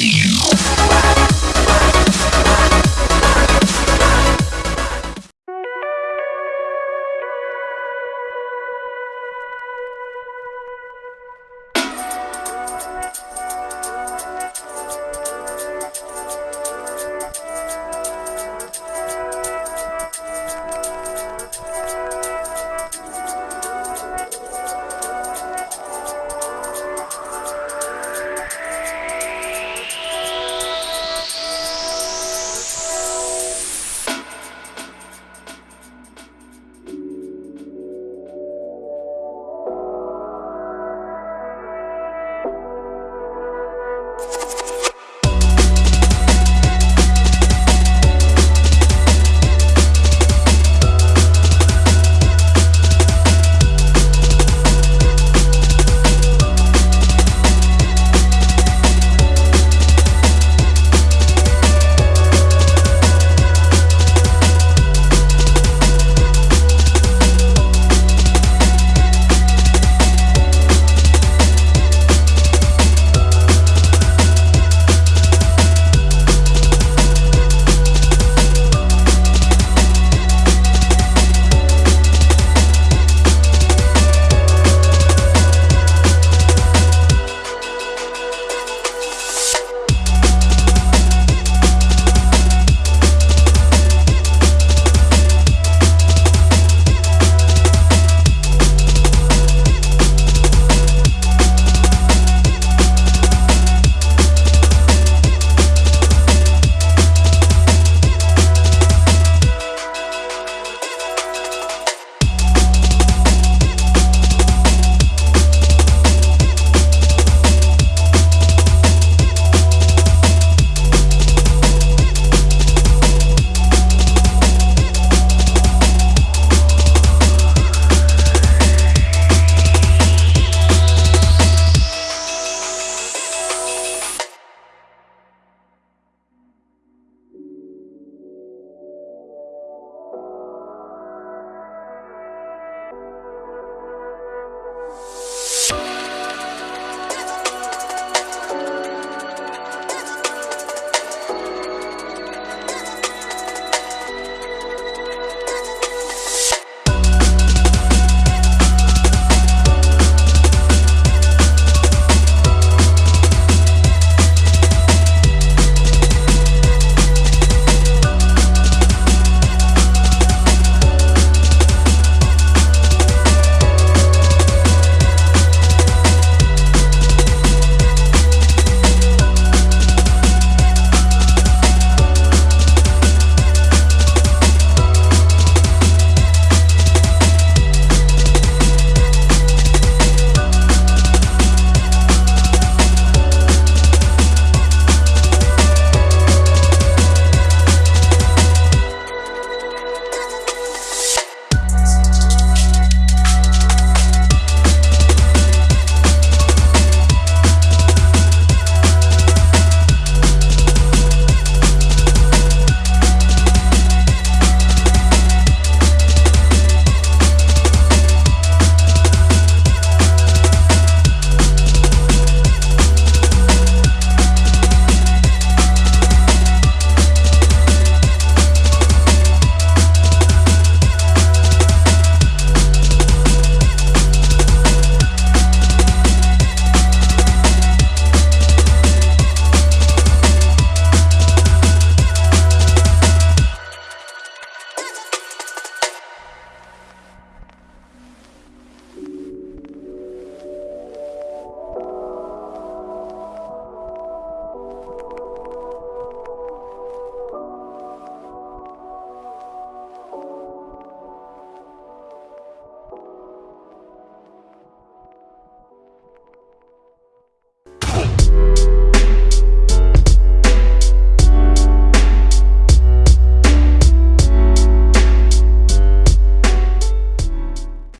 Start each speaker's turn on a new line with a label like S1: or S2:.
S1: you.